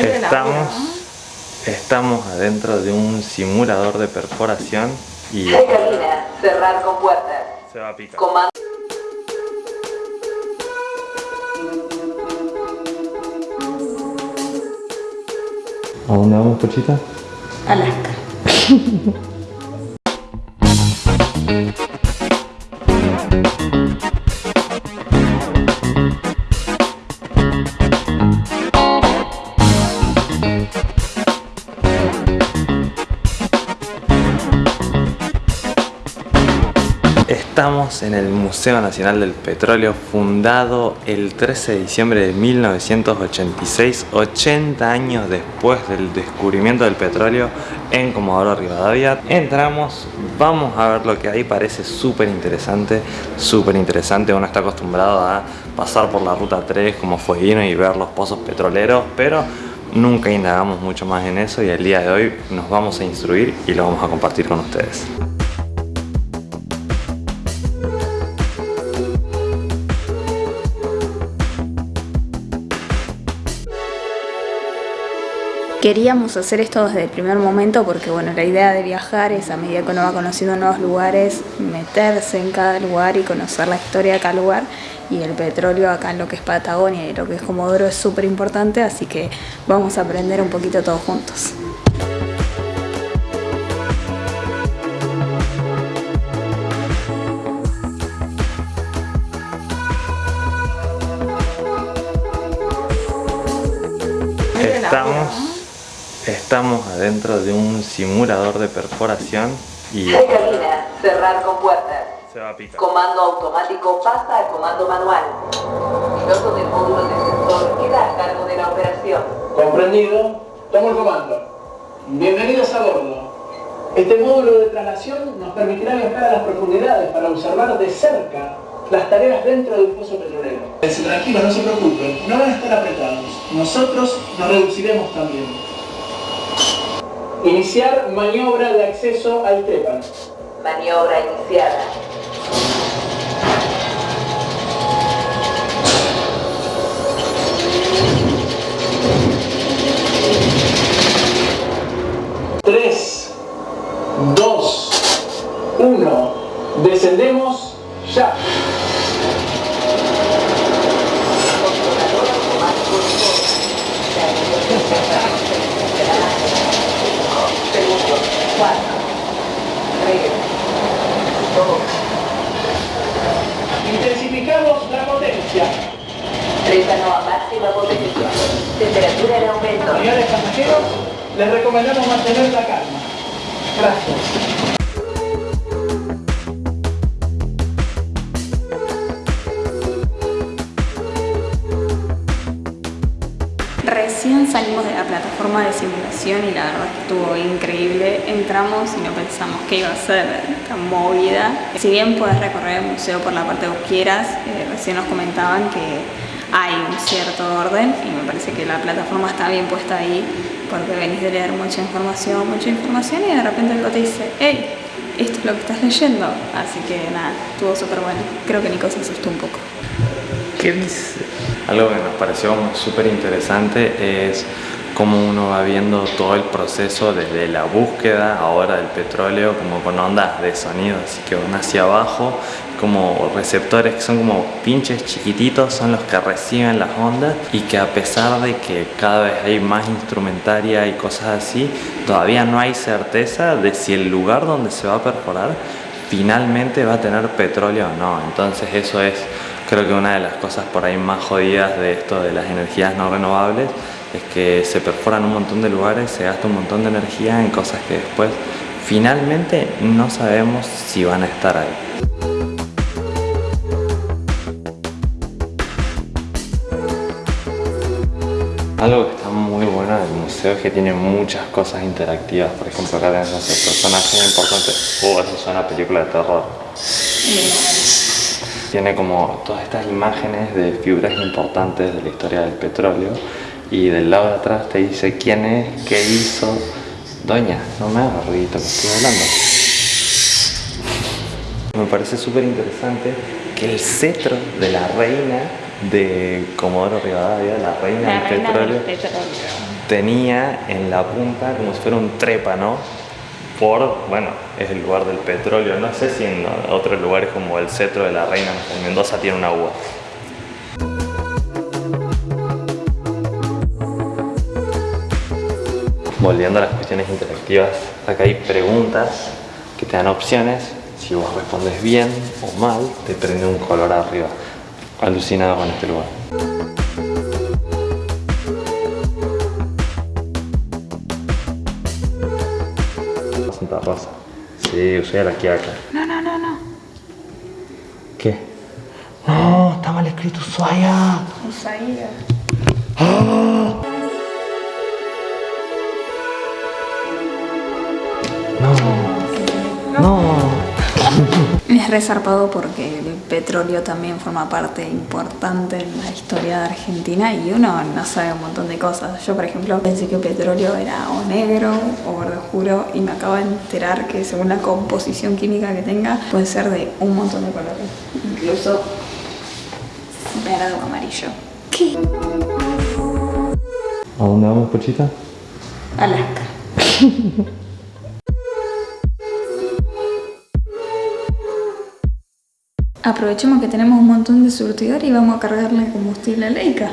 Estamos, estamos adentro de un simulador de perforación y Cabina, cerrar con puertas. se va a picar. Comando. ¿A dónde vamos, Pochita? Alaska. Estamos en el Museo Nacional del Petróleo, fundado el 13 de diciembre de 1986, 80 años después del descubrimiento del petróleo en Comodoro Rivadavia. Entramos, vamos a ver lo que hay, parece súper interesante, súper interesante. Uno está acostumbrado a pasar por la ruta 3 como fueguino y ver los pozos petroleros, pero nunca indagamos mucho más en eso y el día de hoy nos vamos a instruir y lo vamos a compartir con ustedes. Queríamos hacer esto desde el primer momento porque bueno, la idea de viajar es a medida que uno va conociendo nuevos lugares, meterse en cada lugar y conocer la historia de cada lugar y el petróleo acá en lo que es Patagonia y lo que es Comodoro es súper importante, así que vamos a aprender un poquito todos juntos. Estamos adentro de un simulador de perforación y Cabina, cerrar con puertas. se va a picar. Comando automático pasa al comando manual. Piloto del módulo de sensor queda a cargo de la operación. Comprendido. Tomo el comando. Bienvenidos a bordo. Este módulo de traslación nos permitirá viajar a las profundidades para observar de cerca las tareas dentro del pozo petrolero. Tranquilos, no se preocupen, no van a estar apretados. Nosotros nos reduciremos también. Iniciar maniobra de acceso al trépano. Maniobra iniciada. Tres, dos, uno. Descendemos ya. Cuatro. Tres. Dos. Intensificamos la potencia. Trétano a máxima potencia. Temperatura en aumento. Señores pasajeros, les recomendamos mantener la calma. Gracias. Recién salimos de la plataforma de simulación y la verdad que estuvo increíble. Entramos y no pensamos que iba a ser tan movida. Si bien puedes recorrer el museo por la parte que quieras, eh, recién nos comentaban que hay un cierto orden y me parece que la plataforma está bien puesta ahí porque venís de leer mucha información, mucha información y de repente algo te dice, hey, esto es lo que estás leyendo. Así que nada, estuvo súper bueno. Creo que Nico se asustó un poco. ¿Qué dice? Algo que nos pareció súper interesante es cómo uno va viendo todo el proceso desde la búsqueda ahora del petróleo como con ondas de sonido, así que van hacia abajo como receptores que son como pinches chiquititos son los que reciben las ondas y que a pesar de que cada vez hay más instrumentaria y cosas así, todavía no hay certeza de si el lugar donde se va a perforar finalmente va a tener petróleo o no. Entonces eso es creo que una de las cosas por ahí más jodidas de esto de las energías no renovables es que se perforan un montón de lugares, se gasta un montón de energía en cosas que después finalmente no sabemos si van a estar ahí. Algo que está muy bueno del museo es que tiene muchas cosas interactivas. Por ejemplo, acá tenés los personajes importantes. Oh, eso suena a película de terror. Tiene como todas estas imágenes de figuras importantes de la historia del petróleo y del lado de atrás te dice quién es, qué hizo. Doña, no me hagas ruidito que estoy hablando. Me parece súper interesante que el cetro de la reina de Comodoro Rivadavia, la reina del petróleo, tenía en la punta como si fuera un trépano por, bueno, es el lugar del petróleo. No sé si en otros lugares como el cetro de la reina en Mendoza tiene una uva. Volviendo a las cuestiones interactivas, acá hay preguntas que te dan opciones. Si vos respondes bien o mal, te prende un color arriba. Alucinado con este lugar. Santa Rosa. Sí, usé la quiaca. No, no, no, no. ¿Qué? No, está mal escrito Ushuaia. Ushuaia. No. Resarpado porque el petróleo también forma parte importante en la historia de Argentina y uno no sabe un montón de cosas. Yo, por ejemplo, pensé que el petróleo era o negro o verde oscuro y me acabo de enterar que según la composición química que tenga puede ser de un montón de colores, incluso verde o amarillo. ¿Qué? ¿A dónde vamos, Pochita? Alaska. Aprovechemos que tenemos un montón de surtidor y vamos a cargarle combustible a Leica.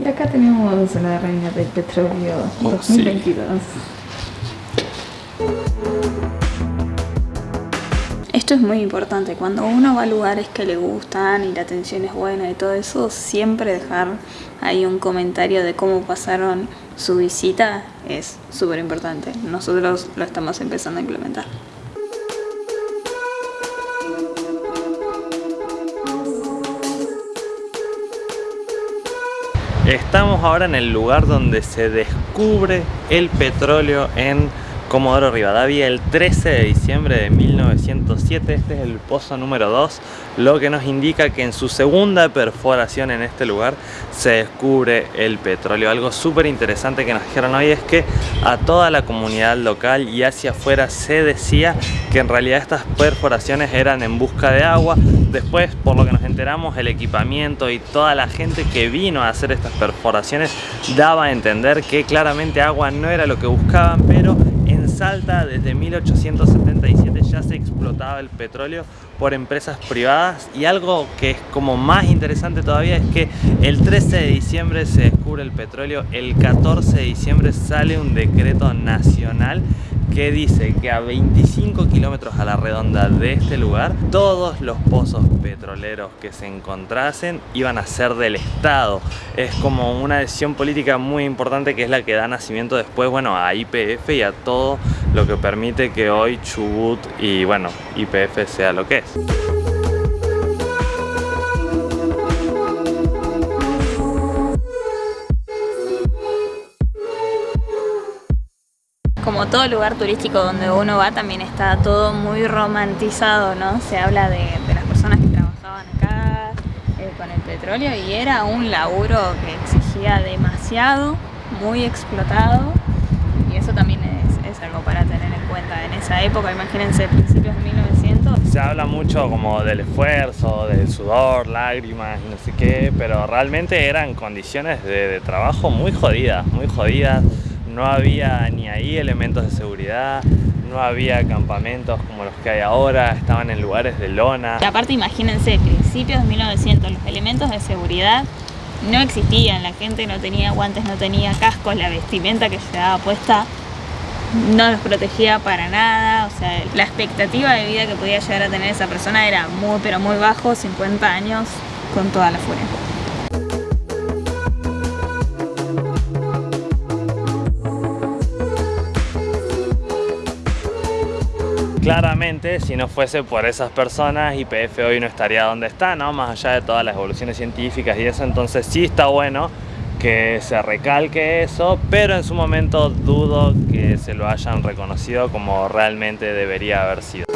Y acá tenemos la reina del petróleo Oh, 2022. Esto es muy importante, cuando uno va a lugares que le gustan y la atención es buena y todo eso, siempre dejar ahí un comentario de cómo pasaron su visita es súper importante. Nosotros lo estamos empezando a implementar. Estamos ahora en el lugar donde se descubre el petróleo en Comodoro Rivadavia el 13 de diciembre de 1907. Este es el pozo número 2, lo que nos indica que en su segunda perforación en este lugar se descubre el petróleo. Algo súper interesante que nos dijeron hoy es que a toda la comunidad local y hacia afuera se decía que en realidad estas perforaciones eran en busca de agua. Después, por lo que nos enteramos, el equipamiento y toda la gente que vino a hacer estas perforaciones daba a entender que claramente agua no era lo que buscaban, pero Salta desde 1877 ya se explotaba el petróleo por empresas privadas y algo que es como más interesante todavía es que el 13 de diciembre se descubre el petróleo, el 14 de diciembre sale un decreto nacional que dice que a 25 kilómetros a la redonda de este lugar todos los pozos petroleros que se encontrasen iban a ser del Estado. Es como una decisión política muy importante que es la que da nacimiento después bueno, a IPF y a todo lo que permite que hoy Chubut y bueno, IPF sea lo que es. Como todo lugar turístico donde uno va también está todo muy romantizado, ¿no? Se habla de, las personas que trabajaban acá eh, con el petróleo y era un laburo que exigía demasiado, muy explotado y eso también es, es algo para tener en cuenta en esa época, imagínense principios de 1900. Se habla mucho como del esfuerzo, del sudor, lágrimas no sé qué, pero realmente eran condiciones de trabajo muy jodidas, muy jodidas. No había ni ahí elementos de seguridad, no había campamentos como los que hay ahora, estaban en lugares de lona. Y aparte imagínense, principios de 1900, los elementos de seguridad no existían, la gente no tenía guantes, no tenía cascos, la vestimenta que llevaba puesta no los protegía para nada, o sea, la expectativa de vida que podía llegar a tener esa persona era muy pero muy bajo, 50 años con toda la furia. Claramente, si no fuese por esas personas, IPF hoy no estaría donde está, ¿no? Más allá de todas las evoluciones científicas y eso, entonces sí está bueno que se recalque eso, pero en su momento dudo que se lo hayan reconocido como realmente debería haber sido.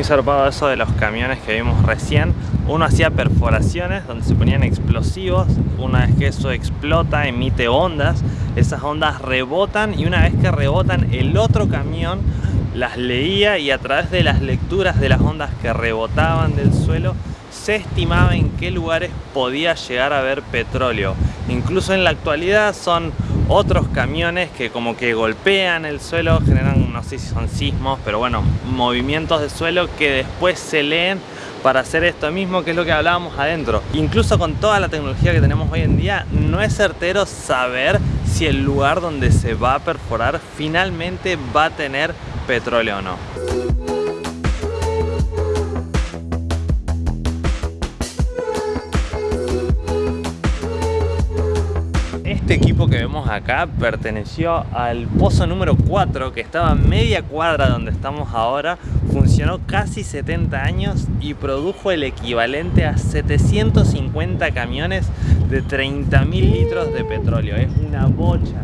Muy zarpado eso de los camiones que vimos recién. Uno hacía perforaciones donde se ponían explosivos. Una vez que eso explota, emite ondas. Esas ondas rebotan y una vez que rebotan, el otro camión las leía y a través de las lecturas de las ondas que rebotaban del suelo se estimaba en qué lugares podía llegar a haber petróleo. Incluso en la actualidad son otros camiones que como que golpean el suelo, generan, no sé si son sismos, pero bueno, movimientos de suelo que después se leen para hacer esto mismo que es lo que hablábamos adentro. Incluso con toda la tecnología que tenemos hoy en día, no es certero saber si el lugar donde se va a perforar finalmente va a tener petróleo o no. Este equipo que vemos acá perteneció al pozo número 4 que estaba media cuadra donde estamos ahora. Funcionó casi 70 años y produjo el equivalente a 750 camiones de 30.000 litros de petróleo. Es una bocha,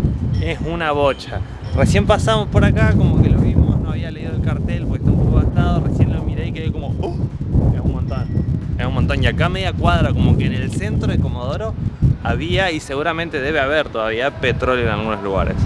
es una bocha. Recién pasamos por acá como que lo vimos, no había leído el cartel porque está un poco gastado, recién lo miré y quedé como ¡Uh! es un montón, es un montón y acá media cuadra como que en el centro de Comodoro había y seguramente debe haber todavía petróleo en algunos lugares.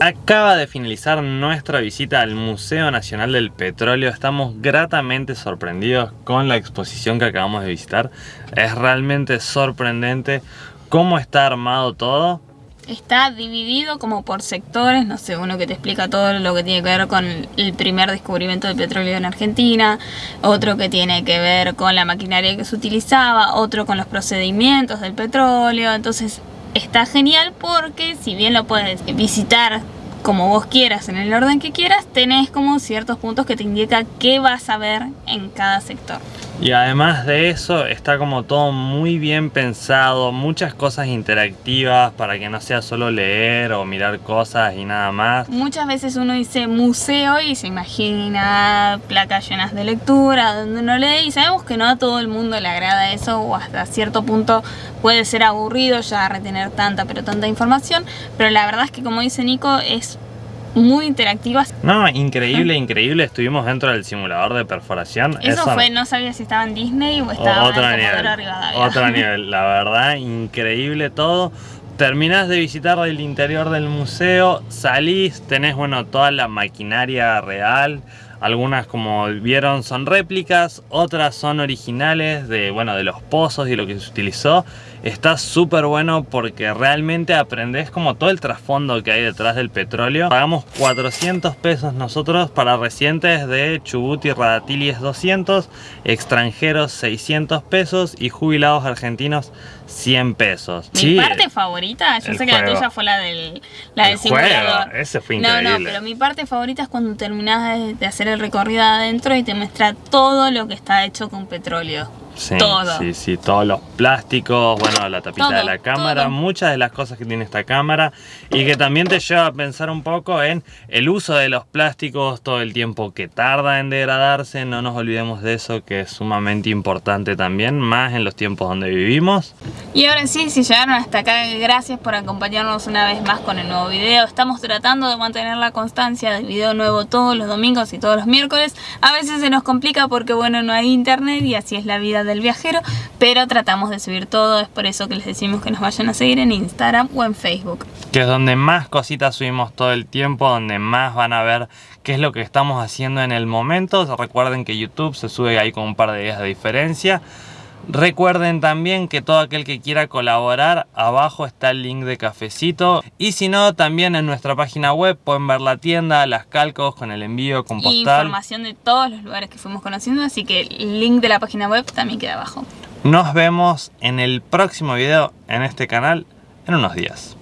Acaba de finalizar nuestra visita al Museo Nacional del Petróleo. Estamos gratamente sorprendidos con la exposición que acabamos de visitar. Es realmente sorprendente cómo está armado todo está dividido como por sectores, no sé, uno que te explica todo lo que tiene que ver con el primer descubrimiento del petróleo en Argentina, otro que tiene que ver con la maquinaria que se utilizaba, otro con los procedimientos del petróleo, entonces está genial porque si bien lo puedes visitar como vos quieras, en el orden que quieras, tenés como ciertos puntos que te indican qué vas a ver en cada sector. Y además de eso está como todo muy bien pensado, muchas cosas interactivas para que no sea solo leer o mirar cosas y nada más. Muchas veces uno dice museo y se imagina placas llenas de lectura donde uno lee y sabemos que no a todo el mundo le agrada eso o hasta cierto punto puede ser aburrido ya retener tanta pero tanta información, pero la verdad es que como dice Nico es muy interactivas. No, increíble, increíble. Estuvimos dentro del simulador de perforación. Eso, fue, no sabía si estaba en Disney o estaba otro en nivel, Otro nivel, la verdad, increíble todo. Terminás de visitar el interior del museo, salís, tenés bueno toda la maquinaria real, algunas como vieron son réplicas, otras son originales de, bueno, de los pozos y lo que se utilizó está súper bueno porque realmente aprendes como todo el trasfondo que hay detrás del petróleo. Pagamos 400 pesos nosotros para residentes de Chubut y Radatili es 200, extranjeros 600 pesos y jubilados argentinos 100 pesos. Mi parte favorita, yo sé que la tuya fue la del, la del simulador. ese fue increíble. No, no, pero mi parte favorita es cuando terminas de, de hacer el recorrido adentro y te muestra todo lo que está hecho con petróleo. Sí, Sí, sí, todos los plásticos, bueno, la tapita de la cámara, muchas de las cosas que tiene esta cámara y que también te lleva a pensar un poco en el uso de los plásticos, todo el tiempo que tarda en degradarse, no nos olvidemos de eso que es sumamente importante también, más en los tiempos donde vivimos. Y ahora sí, si llegaron hasta acá, gracias por acompañarnos una vez más con el nuevo video. Estamos tratando de mantener la constancia del video nuevo todos los domingos y todos los miércoles. A veces se nos complica porque bueno, no hay internet y así es la vida del viajero, pero tratamos de subir todo, es por eso que les decimos que nos vayan a seguir en Instagram o en Facebook. Que es donde más cositas subimos todo el tiempo, donde más van a ver qué es lo que estamos haciendo en el momento. Recuerden que YouTube se sube ahí con un par de días de diferencia. Recuerden también que todo aquel que quiera colaborar, abajo está el link de cafecito. Y si no, también en nuestra página web pueden ver la tienda, las calcos con el envío, con postal. información de todos los lugares que fuimos conociendo, así que el link de la página web también queda abajo. Nos vemos en el próximo video en este canal en unos días.